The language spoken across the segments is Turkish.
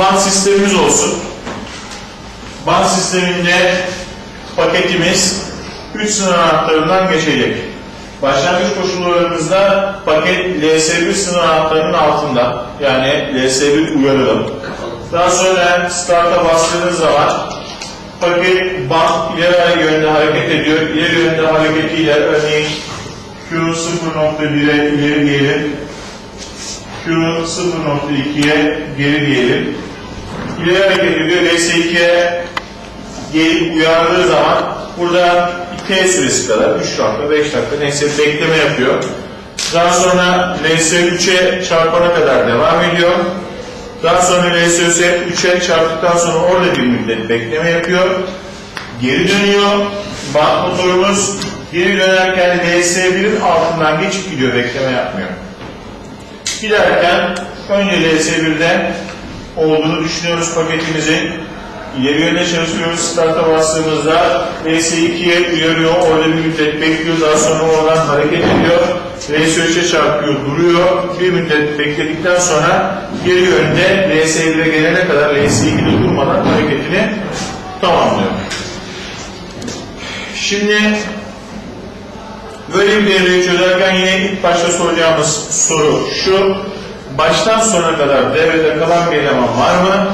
band sistemimiz olsun. Band sisteminde paketimiz 3 sınır anahtarından geçecek. Başlangıç koşullarımızda paket LS1 sınır anahtarının altında. Yani LS1 uyaralım. Daha sonra start'a bastığınız zaman paket band ileri yönde hareket ediyor. İleri yönde hareketiyle örneğin Q0.1'e ileri diyelim. Q0.2'ye geri diyelim. İleri hareket ediyor. LS2'ye gelip uyardığı zaman burada T süresi kadar 3 dakika 5 dakika neyse bekleme yapıyor. Daha sonra LS3'e çarpana kadar devam ediyor. Daha sonra LS3'e 3'e çarptıktan sonra orada bir müddet bekleme yapıyor. Geri dönüyor. Bant motorumuz geri dönerken LS1'in altından geçip gidiyor bekleme yapmıyor. Giderken önce LS1'de olduğunu düşünüyoruz paketimizin. Yönde çalışıyoruz. Start'a bastığımızda LS2'ye uyarıyor. Orada bir müddet bekliyor. Daha sonra oradan hareket ediyor. LS3'e çarpıyor, duruyor. Bir müddet bekledikten sonra geri yönde LS1'e gelene kadar LS2'de durmadan hareketini tamamlıyor. Şimdi böyle bir devreyi çözerken yine ilk başta soracağımız soru şu. Baştan sona kadar devrede kalan bir eleman var mı?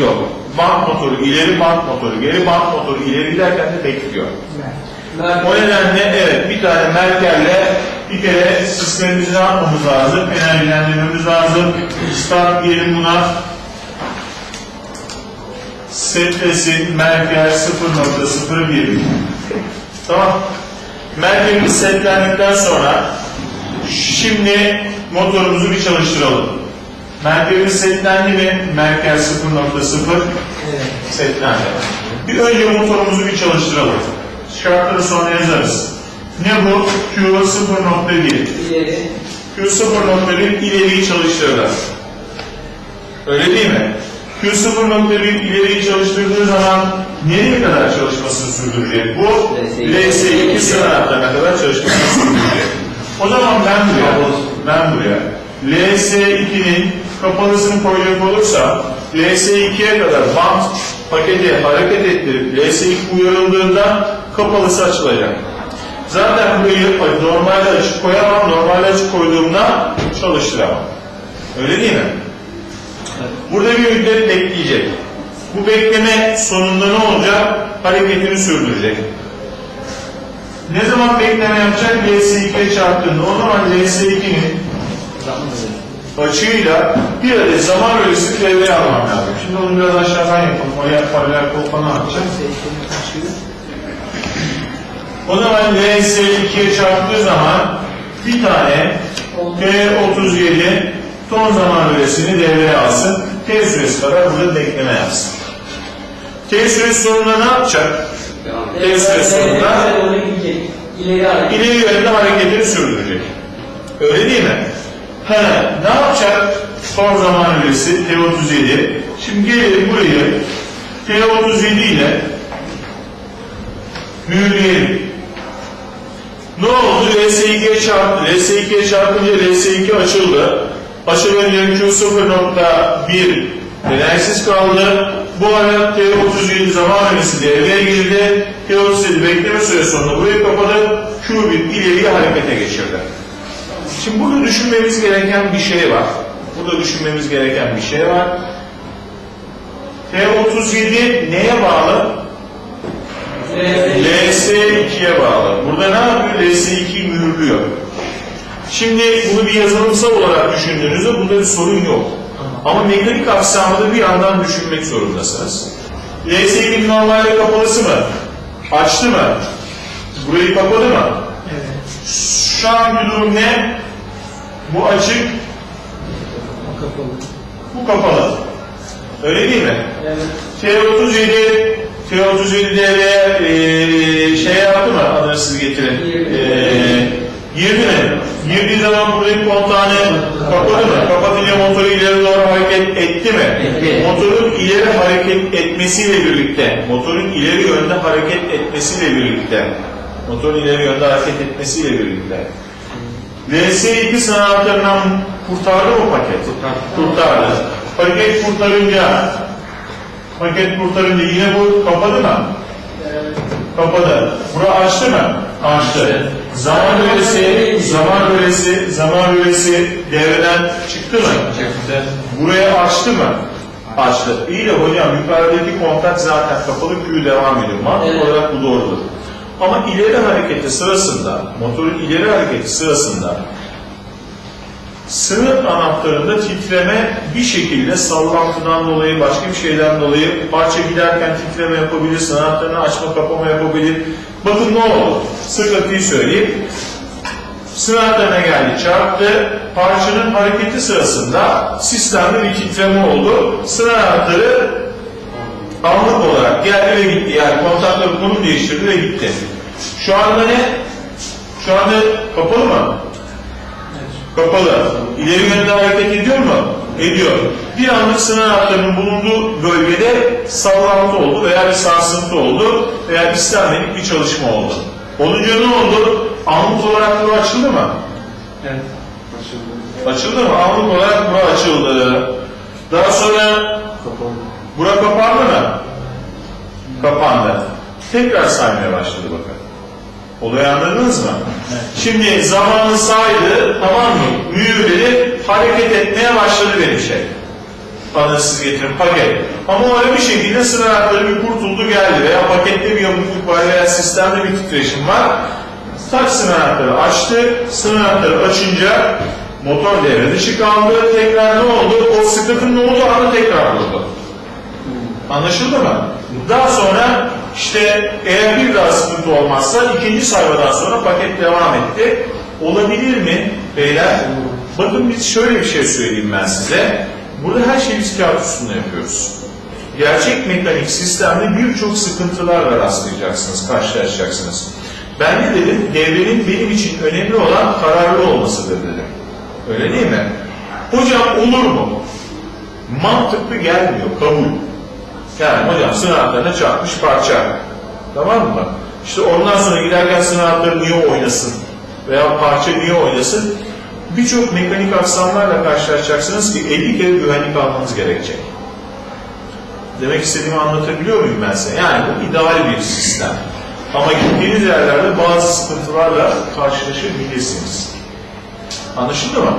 Yok. Bant motoru ileri, bant motoru geri, bant motoru ileri giderken de bekliyor. O nedenle evet bir tane merkerle bir kere sistemimizi ne yapmamız lazım? Enerjilendirmemiz lazım. Start diyelim buna. Setlesin merker 0.01 Tamam. Merkerimiz setlendikten sonra şimdi motorumuzu bir çalıştıralım. Merkerimiz setlendi mi? Merker 0.0 setlendi. Bir önce motorumuzu bir çalıştıralım. Şartları sonra yazarız. Ne bu? Q 0.1. İleri. Q 0.1 ileriyi çalıştırır. Öyle değil mi? Q 0.1 ileriyi çalıştırdığı zaman nereye kadar çalışmasını sürdürecek? Bu LS2 sıra kadar çalışmasını sürdürecek. O zaman ben buraya, ben buraya LS2'nin kapalısını koyacak olursa LS2'ye kadar bant paketi hareket ettirip LS2 uyarıldığında kapalısı açılacak. Zaten burayı normalde açık koyamam, normalde açık koyduğumda çalıştıramam. Öyle değil mi? Burada bir müddet bekleyecek. Bu bekleme sonunda ne olacak? Hareketini sürdürecek. Ne zaman bekleme yapacak? LS2'ye çarptığında. O zaman LS2'nin açığıyla bir adet zaman bölgesi devreye almam lazım. Şimdi onu biraz aşağıdan yapalım. Oraya paralel kol falan atacağım. O zaman LS2'ye çarptığı zaman bir tane T37 ton zaman bölgesini devreye alsın. T süresi kadar burada bekleme yapsın. T süresi sonunda ne yapacak? T süresi sonunda. İleri ileri yönde hareketini sürdürecek. Öyle değil mi? He, ne yapacak? Son zaman bölgesi T37. Şimdi gelelim burayı T37 ile mühürleyelim. Ne oldu? LS2'ye çarptı. LS2'ye çarpınca LS2 açıldı. Açılınca Q0.1 enerjisiz kaldı. Bu ara T37 zaman öncesi devreye girdi. T37 bekleme süresi sonunda burayı kapadı. Q1 ileriye harekete geçirdi. Şimdi burada düşünmemiz gereken bir şey var. Burada düşünmemiz gereken bir şey var. T37 neye bağlı? LS2'ye bağlı. Burada ne yapıyor? LS2'yi mühürlüyor. Şimdi bunu bir yazılımsal olarak düşündüğünüzde bunda bir sorun yok. Ama mekanik aksamını bir yandan düşünmek zorundasınız. LS2'nin normalde kapalısı mı? Açtı mı? Burayı kapadı mı? Şu anki durum ne? Bu açık, Kapalı. bu kapalı. Öyle değil mi? Evet. T37 T37 devreye e, şey yaptı mı? Adını siz getirin. E, girdi mi? Girdiği zaman buradaki kontağını kapadı mı? Kapatınca motoru ileri doğru hareket etti mi? Etti. Motorun ileri hareket etmesiyle birlikte, motorun ileri yönde hareket etmesiyle birlikte, motorun ileri yönde hareket etmesiyle birlikte, LS2 sanatlarından kurtardı mı paket? Kurtardı. paket kurtarınca paket kurtarınca yine bu kapadı mı? Kapadı. Bura açtı mı? Açtı. Zaman bölesi, zaman bölesi, zaman bölesi devreden çıktı mı? Çıktı. Buraya açtı mı? Açtı. İyi de hocam yukarıdaki kontak zaten kapalı Q devam ediyor. Mantık Evet. olarak bu doğrudur. Ama ileri hareketi sırasında, motorun ileri hareketi sırasında sınır anahtarında titreme bir şekilde sallantıdan dolayı, başka bir şeyden dolayı parça giderken titreme yapabilir, anahtarını açma kapama yapabilir. Bakın ne oldu? Sıkıntıyı söyleyeyim. Sınır anahtarına geldi, çarptı. Parçanın hareketi sırasında sistemde bir titreme oldu. Sınır anahtarı anlık olarak geldi ve gitti. Yani kontakları konum değiştirdi ve gitti. Şu anda ne? Şu anda kapalı mı? Kapalı. İleri yönde hareket ediyor mu? Ediyor. Bir anlık sınır anahtarının bulunduğu bölgede sallantı oldu veya bir sarsıntı oldu veya istenmedik bir çalışma oldu. Olunca ne oldu? Anlık olarak bu açıldı mı? Evet. Açıldı. Açıldı mı? Anlık olarak bu açıldı. Daha sonra Kapalı. bura kapandı mı? Kapandı. Tekrar saymaya başladı bakın. Olayı anladınız mı? Şimdi zamanı saydı, tamam mı? Mühürleri hareket etmeye başladı benim şey. Bana siz getirin paket. Ama öyle bir şekilde sıra ayakları bir kurtuldu geldi veya pakette bir yamukluk var veya sistemde bir titreşim var. Tak sınav anahtarı açtı. Sınav anahtarı açınca motor devre dışı kaldı. Tekrar ne oldu? O sıkıntının olduğu anda tekrar durdu. Anlaşıldı mı? Daha sonra işte eğer bir daha sıkıntı olmazsa ikinci sayfadan sonra paket devam etti. Olabilir mi beyler? Bakın biz şöyle bir şey söyleyeyim ben size. Burada her şeyi biz kağıt üstünde yapıyoruz. Gerçek mekanik sistemde birçok sıkıntılarla rastlayacaksınız, karşılaşacaksınız. Ben ne dedim? Devrenin benim için önemli olan kararlı olmasıdır dedim. Öyle değil mi? Hocam olur mu? Mantıklı gelmiyor, kabul. Yani hocam sınavlarına çarpmış parça. Tamam mı? İşte ondan sonra giderken sınavları niye oynasın? Veya parça niye oynasın? Birçok mekanik aksamlarla karşılaşacaksınız ki 50 kere güvenlik almanız gerekecek. Demek istediğimi anlatabiliyor muyum ben size? Yani bu ideal bir sistem. Ama gittiğiniz yerlerde bazı sıkıntılarla karşılaşabilirsiniz. Anlaşıldı mı?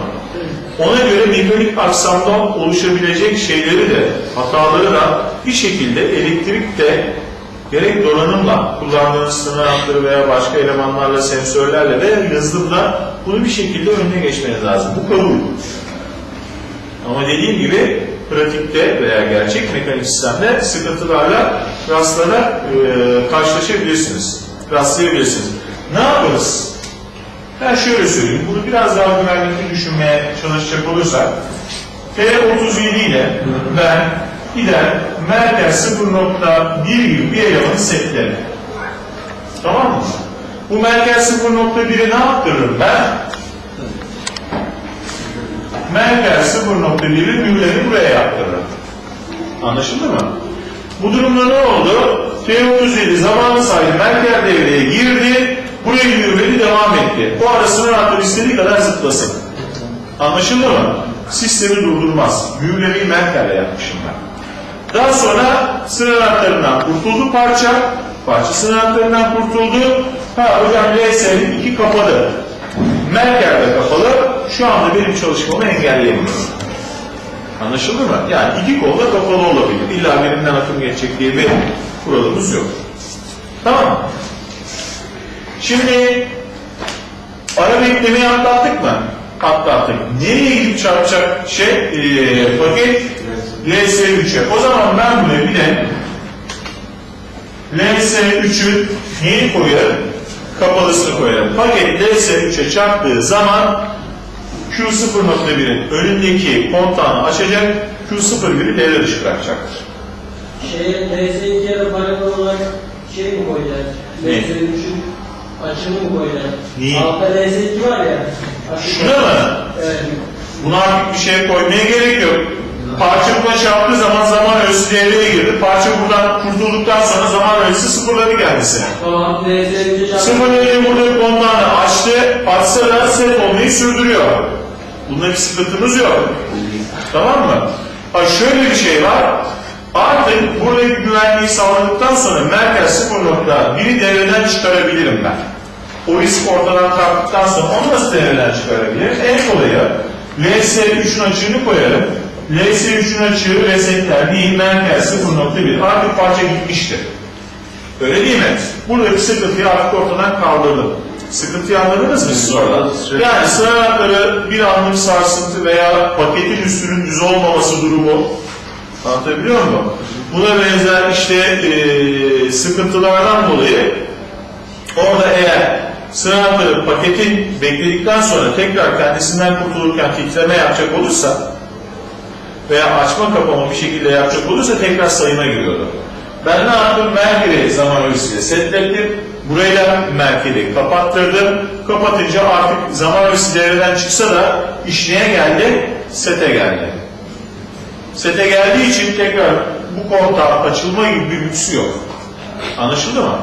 Ona göre mekanik aksamdan oluşabilecek şeyleri de, hataları da bir şekilde elektrikte gerek donanımla, kullandığınız sınır veya başka elemanlarla, sensörlerle veya yazılımla bunu bir şekilde önüne geçmeniz lazım. Bu kabul. Ama dediğim gibi pratikte veya gerçek mekanik sistemde sıkıntılarla rastlana e, karşılaşabilirsiniz. Rastlayabilirsiniz. Ne yaparız? Ben şöyle söyleyeyim, bunu biraz daha güvenlikli düşünmeye çalışacak olursak, T37 ile ben gider merkez 0.1 gibi bir elemanı setlerim. Tamam mı? Bu merkez 0.1'i ne yaptırırım ben? Merkez 0.1'i mühürleri buraya yaptırırım. Anlaşıldı mı? Bu durumda ne oldu? T37 zamanı saydı, merkez devreye girdi, buraya yürümeli devam etti. O ara sınır hattı istediği kadar zıplasın. Anlaşıldı mı? Sistemi durdurmaz. Mühürlemeyi merkezle yapmışım ben. Daha sonra sınır hatlarından kurtuldu parça. Parça sınır hatlarından kurtuldu. Ha hocam LS'nin iki kapalı. Merkez de kapalı. Şu anda benim çalışmamı engelleyemiyor. Anlaşıldı mı? Yani iki kolda kapalı olabilir. İlla birinden akım geçecek diye bir kuralımız yok. Tamam? Şimdi ara beklemeyi atlattık mı? Atlattık. Nereye gidip çarpacak şey e, paket LS3'e. O zaman ben buraya bir de LS3'ün neyi koyarım? Kapalısını koyarım. Paket LS3'e çarptığı zaman Q0.1'in önündeki kontağını açacak, Q01'i devre dışı bırakacaktır. Şeye, LS2'ye de paralel olarak şey mi koyacağız? Ne? LS3'ün açımı mı koyacağız? Niye? Altta LS2 var ya. Şuna mı? Evet. Buna artık bir şey koymaya gerek yok. Parça buna çarptığı zaman zaman ölçüsü devreye girdi. Parça buradan kurtulduktan sonra zaman ölçüsü sıfırladı kendisine. Tamam LS3'e çarptı. Sıfırlayınca burada bir kontağını açtı, açsa da set olmayı sürdürüyor. Bunda bir sıkıntımız yok. Tamam mı? Ha şöyle bir şey var. Artık buradaki güvenliği sağladıktan sonra merkez 0.1'i devreden çıkarabilirim ben. O risk ortadan kalktıktan sonra onu nasıl devreden çıkarabilirim? En kolayı LS3'ün açığını koyarım. LS3'ün açığı resetler değil merkez 0.1. Artık parça gitmiştir. Öyle değil mi? Buradaki sıkıntıyı artık ortadan kaldırdım. Sıkıntıyı anladınız mı siz orada? Yani sığınakları bir anlık sarsıntı veya paketin üstünün düz olmaması durumu anlatabiliyor muyum? Buna benzer işte eee, sıkıntılardan dolayı orada eğer sığınakları paketin bekledikten sonra tekrar kendisinden kurtulurken titreme yapacak olursa veya açma kapama bir şekilde yapacak olursa tekrar sayıma giriyordu. Ben ne yaptım? Merkezi zaman ölçüsüyle setlettim. Burayla merkezi kapattırdım. Kapatınca artık zaman ölçüsü devreden çıksa da iş neye geldi? Sete geldi. Sete geldiği için tekrar bu kontak açılma gibi bir lüksü yok. Anlaşıldı mı?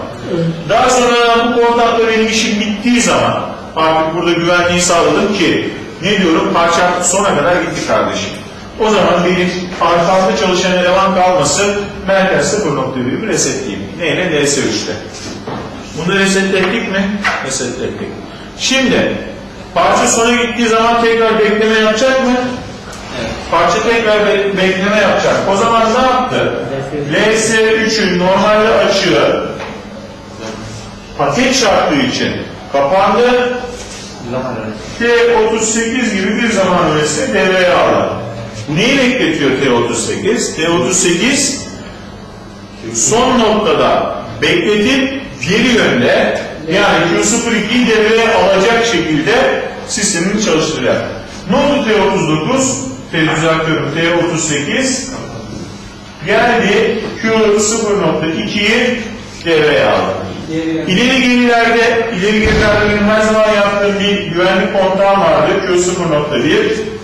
Daha sonra bu kontakla benim işim bittiği zaman artık burada güvenliği sağladım ki ne diyorum parçam sona kadar gitti kardeşim. O zaman benim arkamda çalışan eleman kalması merkez 0.1'i resetleyeyim. Neyle? DS3'te. Bunu resetlettik mi? Resetlettik. Şimdi parça sona gittiği zaman tekrar bekleme yapacak mı? Parça tekrar be- bekleme yapacak. O zaman ne yaptı? LS3'ün normalde açığı paket çarptığı için kapandı. T38 gibi bir zaman öğresini devreye aldı. Bu neyi bekletiyor T38? T38 son noktada bekletip geri yönde yani Q02'yi devreye alacak şekilde sistemini çalıştıracak. Ne oldu T39? T düzeltiyorum T38 geldi Q0.2'yi devreye aldı. İleri gerilerde, ileri gerilerde her zaman yaptığım bir güvenlik kontağım vardı. Q0.1,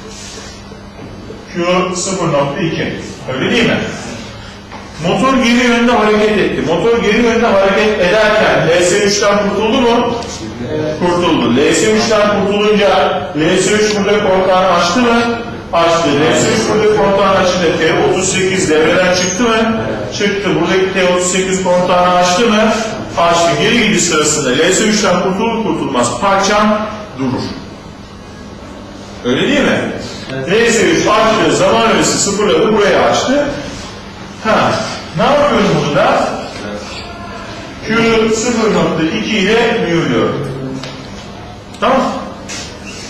Q0.2. Öyle değil mi? Motor geri yönde hareket etti. Motor geri yönde hareket ederken LS3'ten kurtuldu mu? Kurtuldu. LS3'ten kurtulunca LS3 burada kontağını açtı mı? Açtı. LS3 burada kontağını açınca T38 devreden çıktı mı? Çıktı. Buradaki T38 kontağını açtı mı? Açtı. Geri gidiş sırasında LS3'ten kurtulur kurtulmaz parçam durur. Öyle değil mi? LS3 açtı. Zaman öğresi sıfırladı. Buraya açtı. Ha, ne yapıyorum burada? Q 0.2 ile mühürlüyorum. Tamam.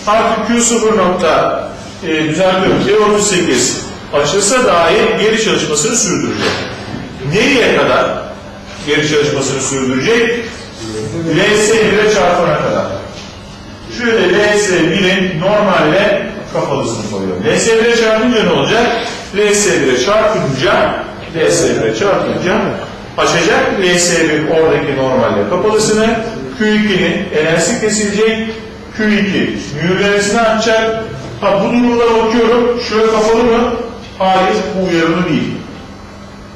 Artık Q 0. nokta e, düzenliyorum. T38 açılsa dahi geri çalışmasını sürdürecek. Nereye kadar geri çalışmasını sürdürecek? LS1'e çarpana kadar. Şöyle LS1'in normalde kapalısını koyuyorum. LS1'e çarpınca ne olacak? LS1'e çarpınca LS1'e çarpınca açacak LS1 oradaki normalde kapalısını Q2'nin enerjisi kesilecek Q2 mühürlemesini açacak. Ha bu durumda bakıyorum şöyle kapalı mı? Hayır bu uyarılı değil.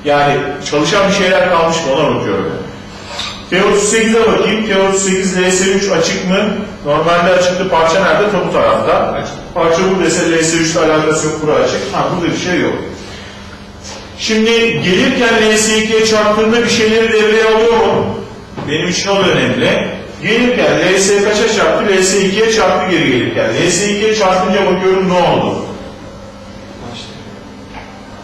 Yani çalışan bir şeyler kalmış mı ona bakıyorum. T38'e bakayım. T38 LS3 açık mı? Normalde açıktı. Parça nerede? Tabu tarafta. Parça buradaysa LS3 ile alakası yok. Bura açık. Ha burada bir şey yok. Şimdi gelirken LS2'ye çarptığında bir şeyleri devreye alıyor mu? Benim için o da önemli. Gelirken LS kaça çarptı? LS2'ye çarptı geri gelirken. LS2'ye çarpınca bakıyorum ne oldu?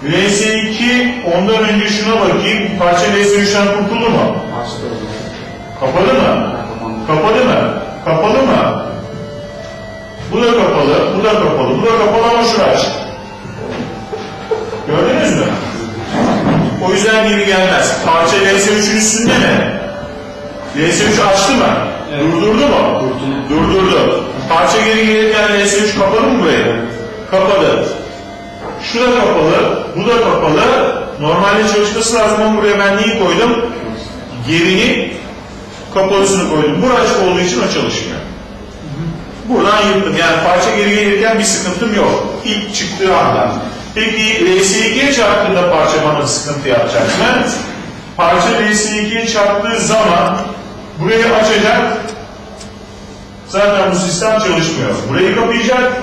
LS2 ondan önce şuna bakayım. Parça LS3'ten kurtuldu mu? Kapalı mı? Kapalı mı? Kapalı mı? Bu da kapalı, bu da kapalı, bu da kapalı ama şurası açık. Gördünüz mü? O yüzden geri gelmez. Parça LS3'ün üstünde mi? LS3 açtı mı? Durdurdu mu? Durdurdu. Parça geri gelirken LS3 kapalı mı burayı? Kapalı. Şu da kapalı, bu da kapalı. Normalde çalışması lazım ama buraya ben neyi koydum? Gerini kapalısını koydum. Bura açık olduğu için o çalışmıyor. Buradan yırttım. Yani parça geri gelirken bir sıkıntım yok. İlk çıktığı anda. Peki LS2'ye çarptığında parça bana sıkıntı yapacak mı? Parça LS2'ye çarptığı zaman burayı açacak. Zaten bu sistem çalışmıyor. Burayı kapayacak.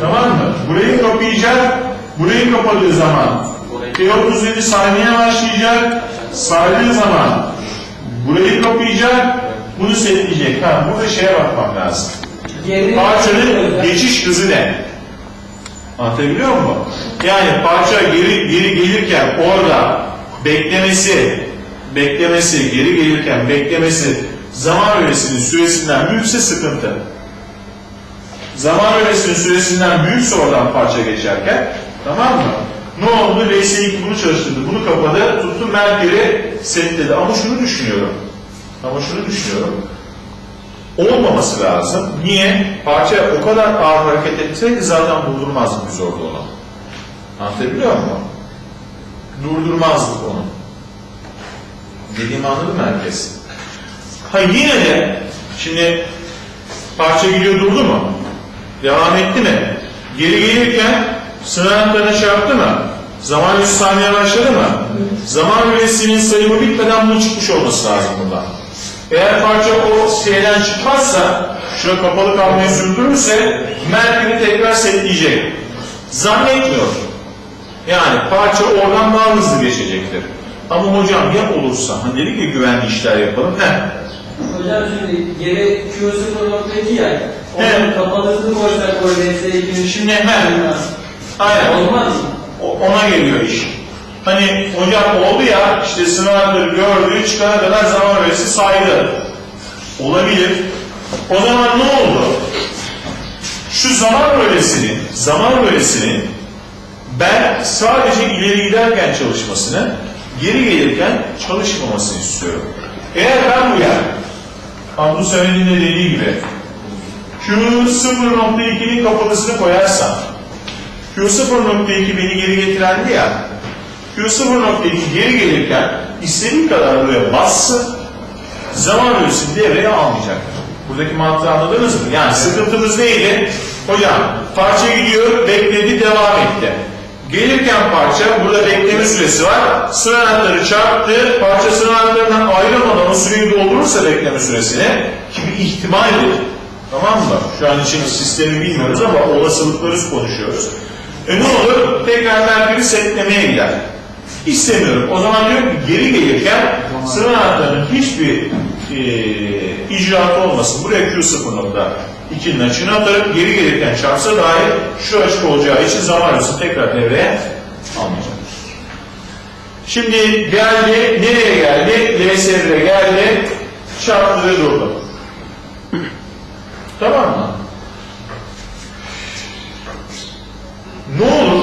Tamam mı? Burayı kapayacak. Burayı kapadığı zaman T37 saymaya başlayacak. Saydığı zaman burayı kapayacak. Bunu setleyecek. Ha, burada şeye bakmam lazım. Parçanın geçiş hızı ne? Anlatabiliyor muyum? Yani parça geri, geri gelirken orada beklemesi, beklemesi, geri gelirken beklemesi zaman öresinin süresinden büyükse sıkıntı. Zaman öresinin süresinden büyükse oradan parça geçerken tamam mı? Ne oldu? RS2 bunu çalıştırdı, bunu kapadı, tuttu Merkür'ü setledi. Ama şunu düşünüyorum. Ama şunu düşünüyorum olmaması lazım. Niye? Parça o kadar ağır hareket etseydi zaten durdurmazdık biz orada onu. Anlatabiliyor muyum? Durdurmazdık onu. Dediğimi anladı mı herkes? Ha yine de şimdi parça gidiyor durdu mu? Devam etti mi? Geri gelirken sınırlarına şey yaptı mı? Zaman 100 saniye başladı mı? Zaman üresinin sayımı bitmeden bunun çıkmış olması lazım bundan. Eğer parça o şeyden çıkmazsa, şuna kapalı kalmayı sürdürürse Merkür'ü tekrar setleyecek. Zannetmiyorum. Yani parça oradan daha hızlı geçecektir. Ama hocam ya olursa, hani dedik ya güvenli işler yapalım. Heh. Hocam şimdi geri Q0.2 ya. Evet. Onun kapalısını koysak o DS2'nin Şimdi hemen, aynen. Olmaz? O- ona geliyor iş. Hani hocam oldu ya işte sınavları gördü çıkana kadar zaman öğresi saydı. Olabilir. O zaman ne oldu? Şu zaman öğresinin, zaman öğresinin ben sadece ileri giderken çalışmasını, geri gelirken çalışmamasını istiyorum. Eğer ben bu yer, Abdü Samet'in de dediği gibi, Q0.2'nin kapalısını koyarsam, Q0.2 beni geri getirendi ya, Q0.2 geri gelirken istediği kadar buraya bassın, zaman ölçüsü devreye almayacak. Buradaki mantığı anladınız mı? Yani sıkıntımız neydi? Hocam parça gidiyor, bekledi, devam etti. Gelirken parça, burada bekleme süresi var. Sıra anahtarı çarptı, parça sıra anahtarından ayrılmadan o süreyi doldurursa bekleme süresini, ki bir ihtimaldir. Tamam mı? Şu an için sistemi bilmiyoruz ama olasılıkları konuşuyoruz. E ne olur? Tekrar Merkür'ü setlemeye gider. İstemiyorum. O zaman diyorum ki geri gelirken sıra anahtarının hiçbir e, icraatı olmasın. Buraya Q0.2'nin açığını atarım. Geri gelirken çarpsa dahi şu açık olacağı için zaman arası tekrar devreye almayacak. Şimdi geldi. Nereye geldi? LS1'e geldi. Çarptı ve durdu. Tamam mı? Ne olur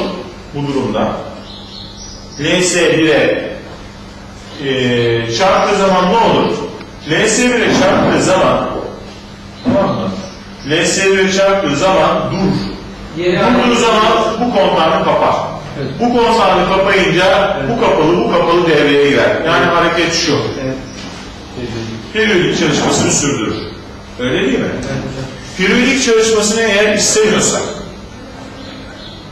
bu durumda? LS1'e e, çarptığı zaman ne olur? LS1'e çarptığı zaman tamam mı? LS1'e çarptığı zaman dur. Durduğu zaman bu kontağını kapar. Bu kontağını kapayınca bu kapalı bu kapalı devreye girer. Yani hareket şu. Evet. Periyodik çalışmasını sürdürür. Öyle değil mi? Periyodik çalışmasını eğer istemiyorsak,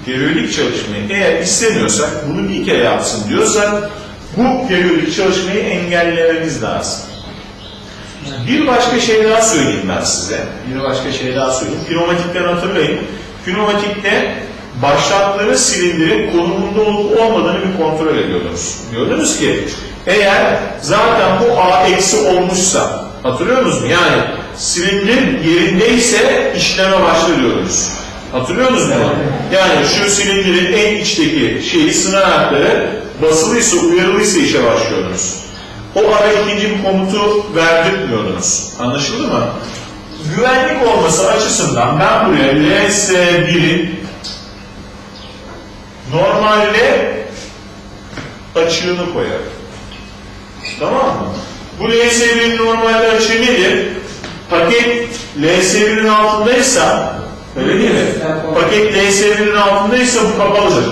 periyodik çalışmayı eğer istemiyorsak, bunu bir kere yapsın diyorsak, bu periyodik çalışmayı engellememiz lazım. Bir başka şey daha söyleyeyim ben size. Bir başka şey daha söyleyeyim. Pneumatikten hatırlayın. Pneumatikte başlattığı silindirin konumunda olup olmadığını bir kontrol ediyordunuz. Diyordunuz ki eğer zaten bu A eksi olmuşsa hatırlıyor musunuz? Yani silindir yerindeyse işleme başla Hatırlıyor musunuz bunu? Yani şu silindirin en içteki şeyi anahtarı basılıysa, uyarılıysa işe başlıyordunuz. O ara ikinci bir komutu verdirtmiyordunuz. Anlaşıldı mı? Güvenlik olması açısından ben buraya LS1'in normalde açığını koyarım. Tamam mı? Bu LS1'in normalde açığı nedir? Paket LS1'in altındaysa öyle değil mi? Paket LS1'in altındaysa bu kapalıdır.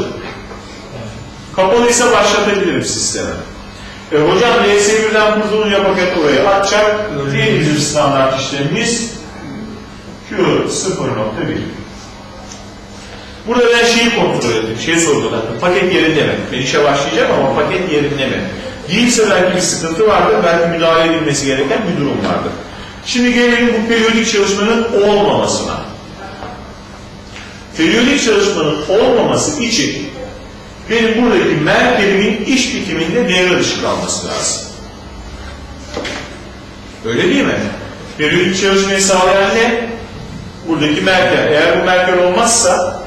Kapalıysa başlatabilirim sistemi. E, hocam LS1'den kurtulunca paket oraya atacak. Diğer bizim standart işlemimiz Q0.1. Burada ben şeyi kontrol ettim, şeyi sorguladım. Paket yerinde mi? Ben işe başlayacağım ama paket yerinde mi? Değilse belki bir sıkıntı vardır, belki müdahale edilmesi gereken bir durum vardır. Şimdi gelelim bu periyodik çalışmanın olmamasına. Periyodik çalışmanın olmaması için benim buradaki merkebimin iş bitiminde devre dışı kalması lazım. Öyle değil mi? Periyodik çalışmayı sağlayan ne? Buradaki merker. Eğer bu merker olmazsa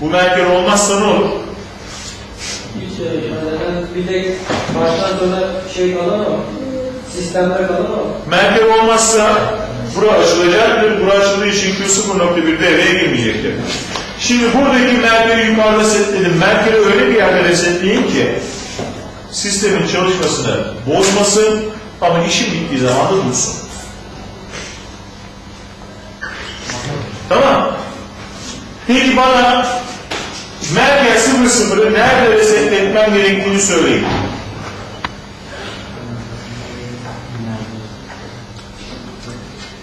bu merker olmazsa ne olur? Şey ifadeden bir tek baştan sonra şey kalır ama sistemde kalır ama Merker olmazsa bura açılacaktır. Bura açıldığı için Q0.1 devreye girmeyecektir. Şimdi buradaki merkeri yukarıda setledim. Merkeri öyle bir yerde resetleyin ki sistemin çalışmasını bozmasın ama işin bittiği zaman da dursun. Tamam. Peki bana Merker 00'ı nerede resetletmem gerektiğini söyleyin.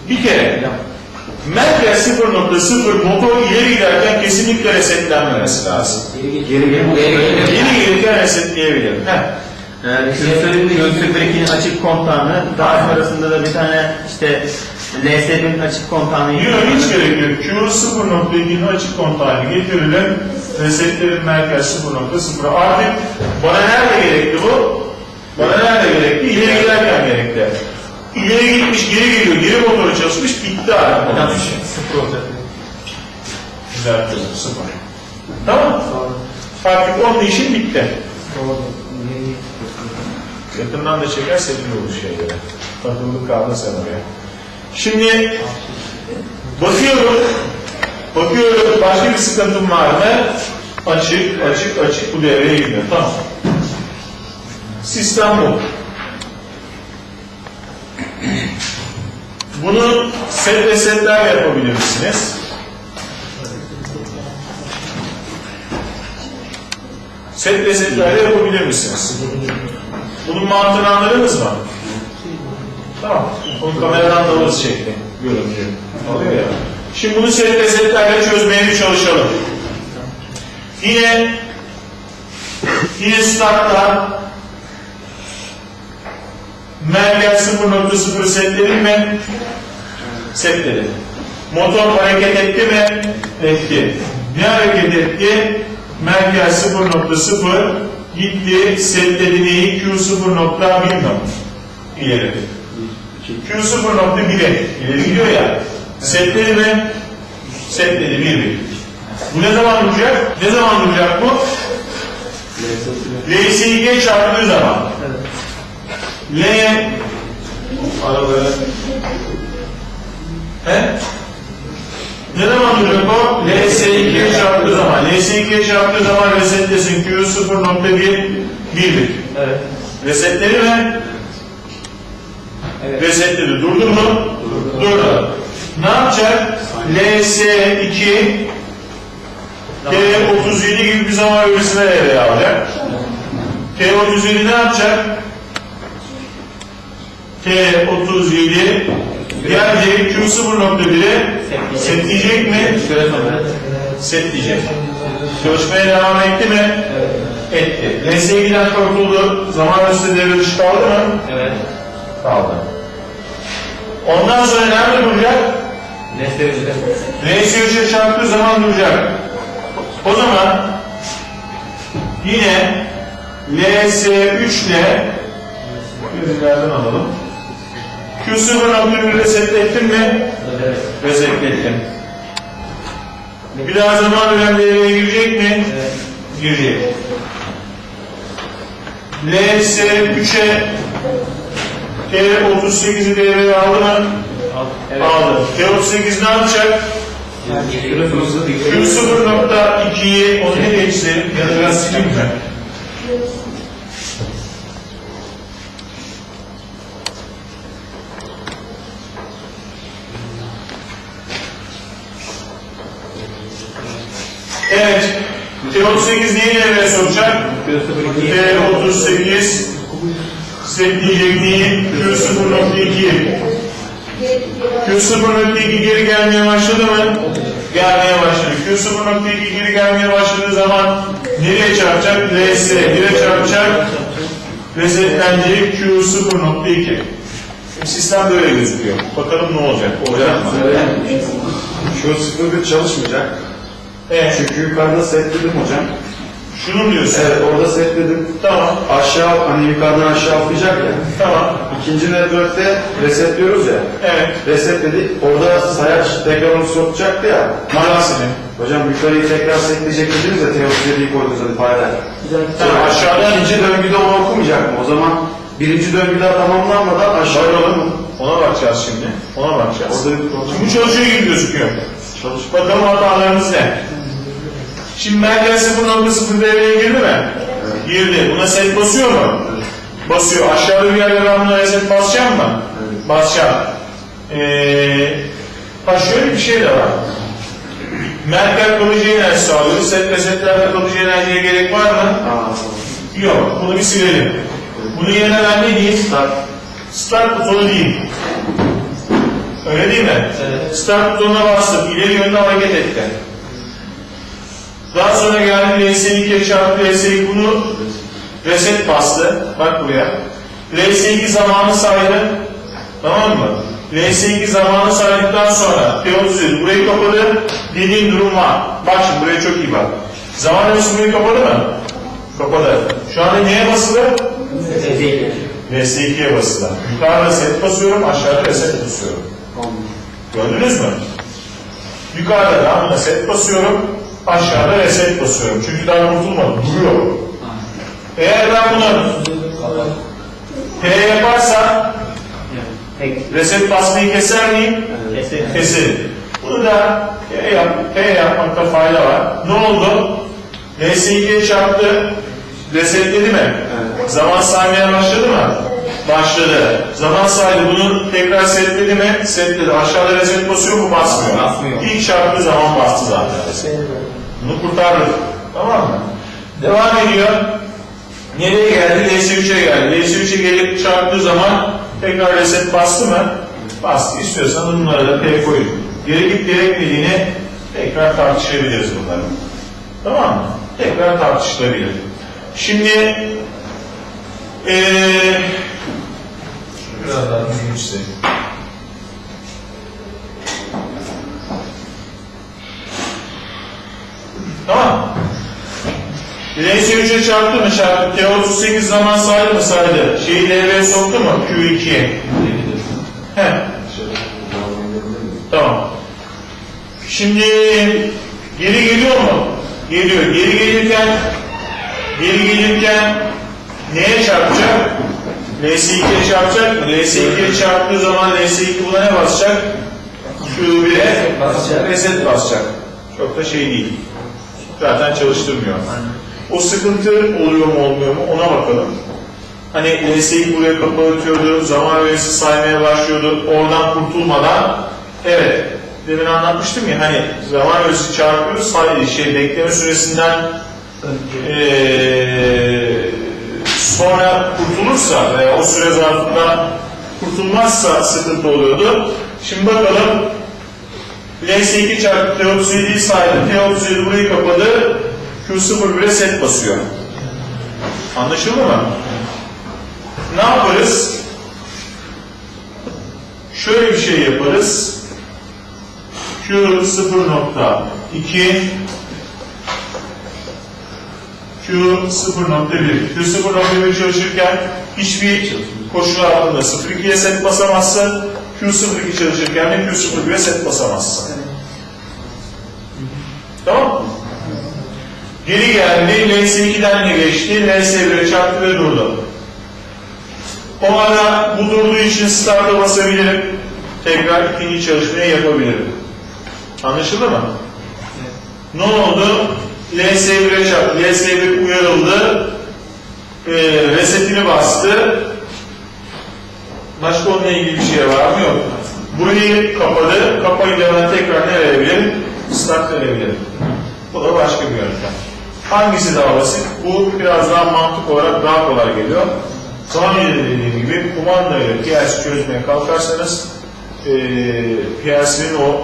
Bir kere Merker 0.0 motor ileri giderken kesinlikle resetlenmemesi lazım. Geri Geri gelirken resetleyebilirim. Heh. Göğsündeki açık kontağını, daha sonrasında da bir tane işte LSD'nin açık kontağını Yok hiç gerek yok. Q0.2'nin açık kontağını getiririm. Resetlerin merkez 0.0. Artık bana nerede gerekti bu? Bana nerede gerekti? İleri giderken gerekti. İleri gitmiş, geri geliyor, geri motoru çalışmış, bitti onun işi. sıfır olacak. Düzeltiyorum, sıfır. Tamam Artık onun işi bitti. Yakından da çekerse iyi olur şeylere. Takıldık kaldın sen oraya. Şimdi bakıyorum, bakıyorum başka bir sıkıntım var mı? Açık, açık, açık bu devreye giriyor. Tamam. Sistem bu. Bunu set ve setler yapabilir misiniz? Set ve setlerle yapabilir misiniz? Bunun mantığını anladınız mı? Tamam. Onu kameradan da alırız şekli. Görüntü. Alıyor ya. Şimdi bunu set ve setlerle çözmeye bir çalışalım. Yine yine startta merkez 0.0 setledim mi? Setledim. Motor hareket etti mi? Etti. Ne hareket etti? Merkez 0.0 gitti, setledi neyi? Q0.1 mi? İleri. Q0.1'e ileri gidiyor ya. Setledi mi? Setledi 1 1. Bu ne zaman duracak? Ne zaman duracak bu? LSİG çarptığı zaman. L araları He? Ne zaman duracak o? LS2'ye çarptığı zaman. LS2'ye çarptığı zaman resetlesin. Q 0.1 1'lik. Evet. Resetleri mi? Evet. Resetledi. Durdu mu? Durdu. Ne yapacak? LS2 T37 gibi bir zaman öğresine devreye alacak. T37 ne yapacak? T37 gelecek Q0.1'e setleyecek mi? Setleyecek. Çalışmaya devam etti mi? Etti. LS2'den kurtuldu. Zaman üstü devre dışı kaldı mı? Evet. Kaldı. Ondan sonra nerede duracak? Nesne üzere. LS3'e çarptığı zaman duracak. O zaman yine LS3 ile gözlerden alalım. Q0.1 resetlettin mi? Evet. Resetlettim. Bir daha zaman önem devreye girecek mi? Evet. Girecek. LS3'e T38'i devreye aldı mı? Evet. Aldı. T38 ne yapacak? Sonrasında Q0.2'yi onu ne geçti? Ya da biraz sileyim mi? Evet. T38 neyi devreye sokacak? T38 setleyecek neyi? Q0.2'yi. Q0.2 geri gelmeye başladı mı? Gelmeye başladı. Q0.2 geri gelmeye başladığı zaman nereye çarpacak? LS. Nereye çarpacak? Resetlenecek Q0.2. Şimdi sistem böyle gözüküyor. Bakalım ne olacak? Olacak mı? Şu sıfır bir çalışmayacak. Evet. Çünkü yukarıda setledim hocam. Şunu mu diyorsun? Evet orada setledim. Tamam. Aşağı hani yukarıdan aşağı atlayacak ya. Tamam. İkinci network'te resetliyoruz ya. Evet. Resetledik. Orada sayaç tekrar onu sokacaktı ya. Hangisini? Hocam yukarıyı tekrar setleyecek dediniz ya Teosiyedi'yi koydunuz hadi paylar. Güzel. Tamam, aşağıda İkinci döngüde onu okumayacak mı? O zaman birinci döngü daha tamamlanmadan aşağı Bakalım. Ona bakacağız şimdi. Ona bakacağız. Orada bir problem. Şimdi bu çalışıyor gibi gözüküyor. Çalış. Bakalım hatalarımız ne? Şimdi merkez 0.0 devreye girdi mi? Girdi. Buna set basıyor mu? Basıyor. Aşağıda bir yerde ben buna reset basacağım mı? Evet. Basacağım. Ee, ha şöyle bir şey de var. Merkez kalıcı enerji sağlıyor. Set ve setlerde kalıcı enerjiye gerek var mı? Aa, Yok. Bunu bir silelim. Bunun yerine ben ne diyeyim? Start. Start butonu diyeyim. Öyle değil mi? Evet. Start butonuna bastım. İleri yönde hareket etti. Daha sonra geldi LS2 çarpı LS2 bunu reset bastı. Bak buraya. LS2 zamanı saydı. Tamam mı? LS2 zamanı saydıktan sonra P37 burayı kapadı. Dediğim durum var. Bak şimdi buraya çok iyi bak. Zaman burayı kapadı mı? Kapadı. Şu anda neye basılı? Değil. LS2'ye basılı. Yukarıda set basıyorum, aşağıda reset basıyorum. Gördünüz mü? Yukarıda da set basıyorum, aşağıda reset basıyorum. Çünkü daha kurtulmadım, duruyor. Eğer ben bunu P yaparsam reset basmayı keser miyim? kesin. Keserim. Bunu da P, yap, P yapmakta fayda var. Ne oldu? LS2'ye çarptı, resetledi mi? Evet. Zaman saymaya başladı mı? Başladı. Zaman saydı bunu tekrar setledi mi? Setledi. Aşağıda reset basıyor mu? Basmıyor. Basmıyor. İlk çarptığı zaman bastı zaten reset. Bunu kurtardık. Tamam mı? Devam ediyor. Nereye geldi? LS3'e geldi. LS3'e gelip çarptığı zaman tekrar reset bastı mı? Bastı. İstiyorsan bunlara da P koyun. Gerekip gerekmediğini tekrar tartışabiliriz bunları. Tamam mı? Tekrar tartışılabilir. Şimdi şunu biraz daha düzgün Tamam. Bileği 3'e çarptı mı çarptı? T38 zaman saydı mı saydı? Şeyi devreye soktu mu? Q2'ye. He. Tamam. Şimdi geri geliyor mu? Geliyor. Geri gelirken geri gelirken neye çarpacak? LS2'ye çarpacak mı? LS2'ye çarptığı zaman LS2 buna ne basacak? Q1'e Basacak. reset basacak. Çok da şey değil. Zaten çalıştırmıyor. O sıkıntı oluyor mu olmuyor mu ona bakalım. Hani LSE'yi buraya kapatıyordu, zaman öğesi saymaya başlıyordu, oradan kurtulmadan evet, demin anlatmıştım ya hani zaman öğesi çarpıyoruz, say- şey bekleme süresinden eee, sonra kurtulursa veya o süre zarfında kurtulmazsa sıkıntı oluyordu. Şimdi bakalım LS2 çarpı T37'yi saydı. T37 burayı kapadı. Q0 1'e set basıyor. Anlaşıldı mı? Ne yaparız? Şöyle bir şey yaparız. Q0.2 Q0.1 Q0.1 çalışırken hiçbir koşul altında 0.2'ye set basamazsın. Q02 çalışırken de Q01'e set basamazsın. Tamam mı? Geri geldi, LS2'den de geçti, LS1'e çarptı ve durdu. O ara bu durduğu için start'a basabilirim. Tekrar ikinci çalışmayı yapabilirim. Anlaşıldı mı? Ne oldu? LS1'e çarptı. LS1 uyarıldı. Ee, resetini bastı. Başka onunla ilgili bir şey var mı? Yok. Burayı kapadı. Kapayı da ben tekrar ne verebilirim? Start verebilirim. Bu da başka bir yöntem. Hangisi daha basit? Bu biraz daha mantık olarak daha kolay geliyor. Daha önce de dediğim gibi kumanda ile PLC çözmeye kalkarsanız eee PLC'nin o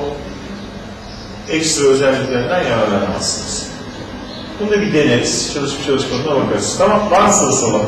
ekstra özelliklerinden yararlanamazsınız. Bunu da bir deneriz. Çalışıp çalışmadığına bakarız. Tamam. Var mı sorusu olan?